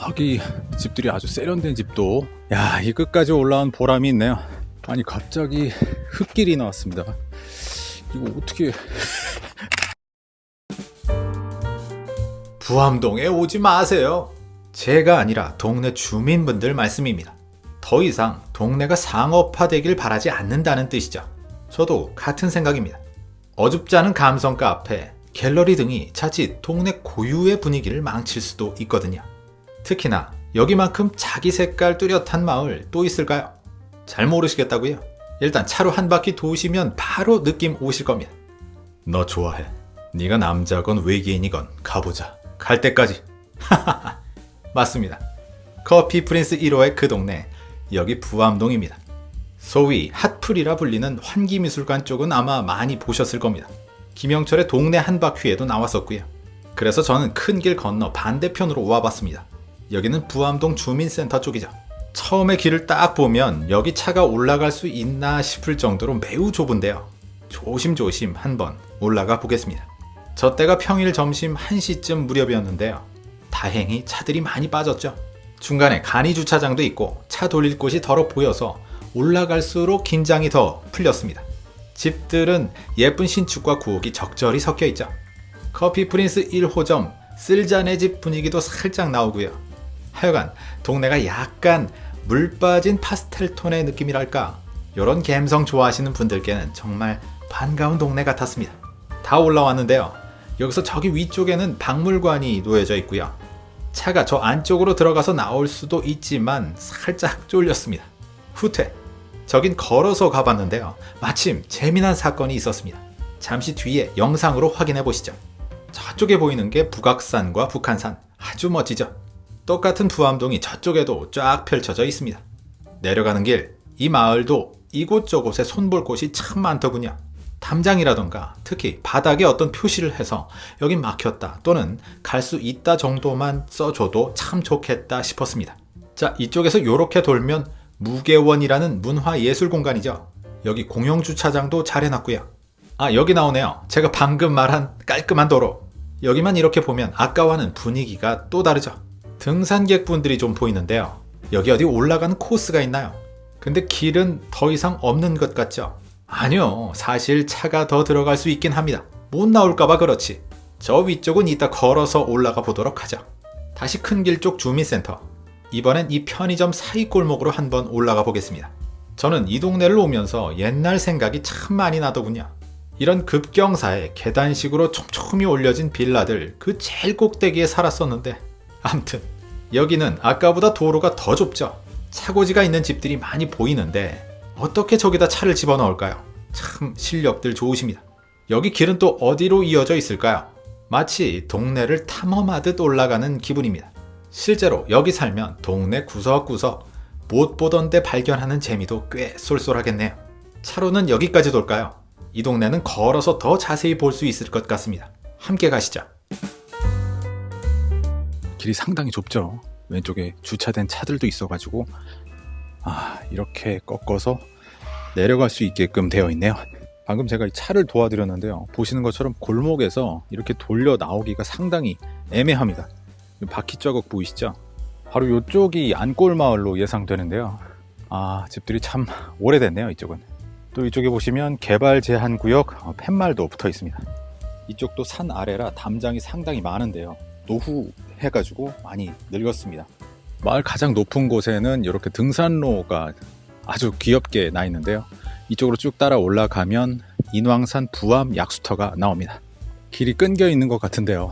저기 집들이 아주 세련된 집도 야 이 끝까지 올라온 보람이 있네요 아니 갑자기 흙길이 나왔습니다 이거 어떻게 부암동에 오지 마세요. 제가 아니라 동네 주민분들 말씀입니다. 더 이상 동네가 상업화되길 바라지 않는다는 뜻이죠. 저도 같은 생각입니다. 어줍지 않은 감성 카페, 갤러리 등이 자칫 동네 고유의 분위기를 망칠 수도 있거든요. 특히나 여기만큼 자기 색깔 뚜렷한 마을 또 있을까요? 잘 모르시겠다고요? 일단 차로 한 바퀴 도시면 바로 느낌 오실 겁니다. 너 좋아해. 네가 남자건 외계인이건 가보자. 갈 때까지. 맞습니다. 커피 프린스 1호의 그 동네, 여기 부암동입니다. 소위 핫플이라 불리는 환기미술관 쪽은 아마 많이 보셨을 겁니다. 김영철의 동네 한 바퀴에도 나왔었고요. 그래서 저는 큰 길 건너 반대편으로 와봤습니다. 여기는 부암동 주민센터 쪽이죠. 처음에 길을 딱 보면 여기 차가 올라갈 수 있나 싶을 정도로 매우 좁은데요. 조심조심 한번 올라가 보겠습니다. 저 때가 평일 점심 1시쯤 무렵이었는데요. 다행히 차들이 많이 빠졌죠. 중간에 간이 주차장도 있고 차 돌릴 곳이 덜어 보여서 올라갈수록 긴장이 더 풀렸습니다. 집들은 예쁜 신축과 구옥이 적절히 섞여 있죠. 커피 프린스 1호점 쓸자네 집 분위기도 살짝 나오고요. 하여간 동네가 약간 물 빠진 파스텔 톤의 느낌이랄까 이런 감성 좋아하시는 분들께는 정말 반가운 동네 같았습니다. 다 올라왔는데요. 여기서 저기 위쪽에는 박물관이 놓여져 있고요. 차가 저 안쪽으로 들어가서 나올 수도 있지만 살짝 쫄렸습니다. 후퇴. 저긴 걸어서 가봤는데요. 마침 재미난 사건이 있었습니다. 잠시 뒤에 영상으로 확인해 보시죠. 저쪽에 보이는 게 북악산과 북한산. 아주 멋지죠? 똑같은 부암동이 저쪽에도 쫙 펼쳐져 있습니다. 내려가는 길, 이 마을도 이곳저곳에 손볼 곳이 참 많더군요. 담장이라던가 특히 바닥에 어떤 표시를 해서 여긴 막혔다 또는 갈 수 있다 정도만 써줘도 참 좋겠다 싶었습니다. 자 이쪽에서 이렇게 돌면 무계원이라는 문화예술 공간이죠. 여기 공영주차장도 잘 해놨고요. 아 여기 나오네요. 제가 방금 말한 깔끔한 도로. 여기만 이렇게 보면 아까와는 분위기가 또 다르죠. 등산객분들이 좀 보이는데요. 여기 어디 올라가는 코스가 있나요? 근데 길은 더 이상 없는 것 같죠? 아니요. 사실 차가 더 들어갈 수 있긴 합니다. 못 나올까봐 그렇지. 저 위쪽은 이따 걸어서 올라가 보도록 하죠. 다시 큰 길 쪽 주민센터. 이번엔 이 편의점 사이 골목으로 한번 올라가 보겠습니다. 저는 이 동네를 오면서 옛날 생각이 참 많이 나더군요. 이런 급경사에 계단식으로 촘촘히 올려진 빌라들 그 제일 꼭대기에 살았었는데 암튼 여기는 아까보다 도로가 더 좁죠. 차고지가 있는 집들이 많이 보이는데 어떻게 저기다 차를 집어넣을까요? 참 실력들 좋으십니다. 여기 길은 또 어디로 이어져 있을까요? 마치 동네를 탐험하듯 올라가는 기분입니다. 실제로 여기 살면 동네 구석구석 못 보던 데 발견하는 재미도 꽤 쏠쏠하겠네요. 차로는 여기까지 돌까요? 이 동네는 걸어서 더 자세히 볼 수 있을 것 같습니다. 함께 가시죠. 길이 상당히 좁죠. 왼쪽에 주차된 차들도 있어 가지고 아 이렇게 꺾어서 내려갈 수 있게끔 되어 있네요. 방금 제가 이 차를 도와드렸는데요. 보시는 것처럼 골목에서 이렇게 돌려 나오기가 상당히 애매합니다. 바퀴 자국 보이시죠? 바로 이쪽이 안골마을로 예상되는데요. 아 집들이 참 오래됐네요 이쪽은. 또 이쪽에 보시면 개발 제한 구역 어, 팻말도 붙어 있습니다. 이쪽도 산 아래라 담장이 상당히 많은데요 노후 해가지고 많이 늙었습니다. 마을 가장 높은 곳에는 이렇게 등산로가 아주 귀엽게 나 있는데요. 이쪽으로 쭉 따라 올라가면 인왕산 부암 약수터가 나옵니다. 길이 끊겨 있는 것 같은데요.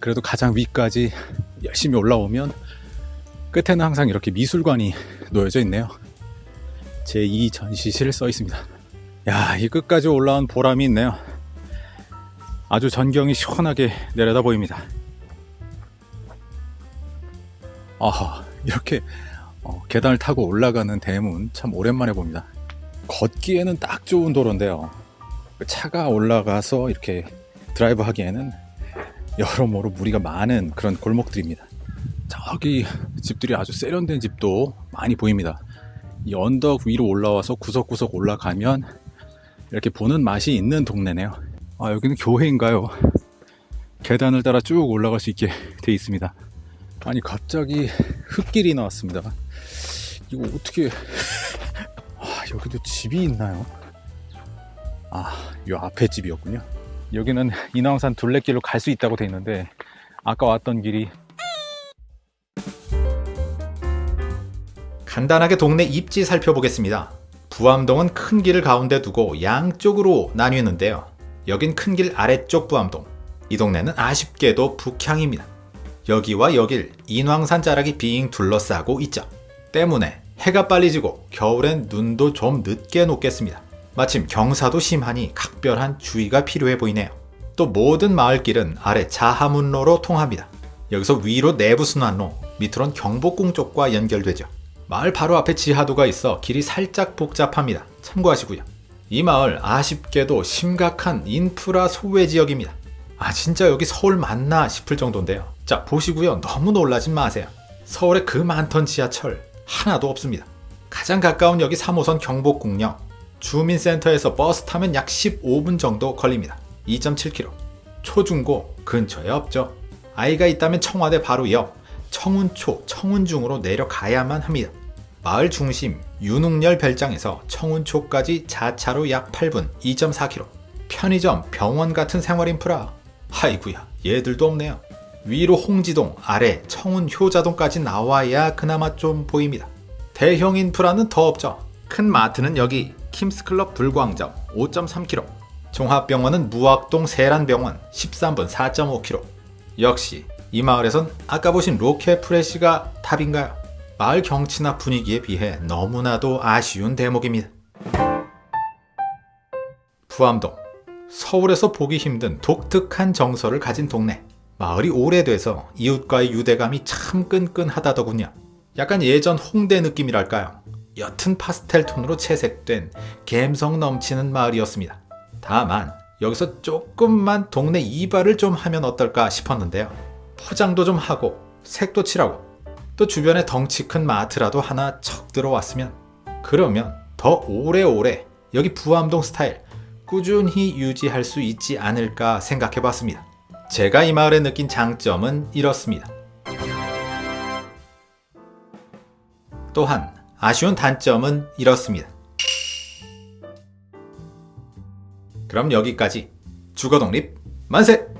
그래도 가장 위까지 열심히 올라오면 끝에는 항상 이렇게 미술관이 놓여져 있네요. 제2 전시실 써 있습니다. 야 이 끝까지 올라온 보람이 있네요. 아주 전경이 시원하게 내려다 보입니다 아하 이렇게 어, 계단을 타고 올라가는 대문 참 오랜만에 봅니다. 걷기에는 딱 좋은 도로인데요. 차가 올라가서 이렇게 드라이브 하기에는 여러모로 무리가 많은 그런 골목들입니다. 저기 집들이 아주 세련된 집도 많이 보입니다. 이 언덕 위로 올라와서 구석구석 올라가면 이렇게 보는 맛이 있는 동네네요. 아 여기는 교회인가요? 계단을 따라 쭉 올라갈 수 있게 되어 있습니다 아니 갑자기 흙길이 나왔습니다. 이거 어떻게? 아 여기도 집이 있나요? 아, 요 앞에 집이었군요. 여기는 인왕산 둘레길로 갈 수 있다고 돼 있는데 아까 왔던 길이 간단하게 동네 입지 살펴보겠습니다. 부암동은 큰 길을 가운데 두고 양쪽으로 나뉘는데요. 여긴 큰 길 아래쪽 부암동. 이 동네는 아쉽게도 북향입니다. 여기와 여길 인왕산 자락이 빙 둘러싸고 있죠. 때문에 해가 빨리 지고 겨울엔 눈도 좀 늦게 녹겠습니다. 마침 경사도 심하니 각별한 주의가 필요해 보이네요. 또 모든 마을길은 아래 자하문로로 통합니다. 여기서 위로 내부순환로, 밑으론 경복궁 쪽과 연결되죠. 마을 바로 앞에 지하도가 있어 길이 살짝 복잡합니다. 참고하시고요. 이 마을 아쉽게도 심각한 인프라 소외 지역입니다. 아 진짜 여기 서울 맞나 싶을 정도인데요. 자 보시고요. 너무 놀라진 마세요. 서울에 그 많던 지하철 하나도 없습니다. 가장 가까운 역이 3호선 경복궁역. 주민센터에서 버스 타면 약 15분 정도 걸립니다. 2.7km. 초중고 근처에 없죠. 아이가 있다면 청와대 바로 옆 청운초, 청운중으로 내려가야만 합니다. 마을 중심 윤웅열 별장에서 청운초까지 자차로 약 8분 2.4km. 편의점, 병원 같은 생활 인프라. 하이구야, 얘들도 없네요. 위로 홍지동, 아래 청운 효자동까지 나와야 그나마 좀 보입니다. 대형 인프라는 더 없죠. 큰 마트는 여기 킴스클럽 불광점 5.3km. 종합병원은 무학동 세란병원 13분 4.5km. 역시 이 마을에선 아까 보신 로켓 프레시가 탑인가요? 마을 경치나 분위기에 비해 너무나도 아쉬운 대목입니다. 부암동. 서울에서 보기 힘든 독특한 정서를 가진 동네. 마을이 오래돼서 이웃과의 유대감이 참 끈끈하다더군요. 약간 예전 홍대 느낌이랄까요? 옅은 파스텔 톤으로 채색된 감성 넘치는 마을이었습니다. 다만 여기서 조금만 동네 이발을 좀 하면 어떨까 싶었는데요. 포장도 좀 하고 색도 칠하고 또 주변에 덩치 큰 마트라도 하나 척 들어왔으면 그러면 더 오래오래 여기 부암동 스타일 꾸준히 유지할 수 있지 않을까 생각해 봤습니다. 제가 이 마을에 느낀 장점은 이렇습니다. 또한 아쉬운 단점은 이렇습니다. 그럼 여기까지 주거독립 만세!